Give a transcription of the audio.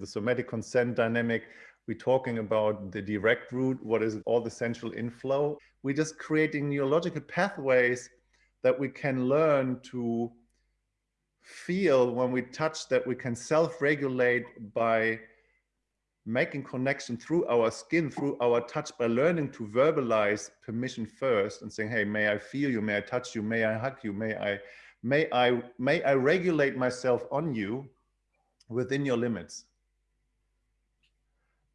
the somatic consent dynamic, we're talking about the direct route, what is all the central inflow. We're just creating neurological pathways that we can learn to feel when we touch that we can self-regulate by making connection through our skin, through our touch, by learning to verbalize permission first and saying, hey, may I feel you? May I touch you? May I hug you? May I, may I, may I regulate myself on you within your limits?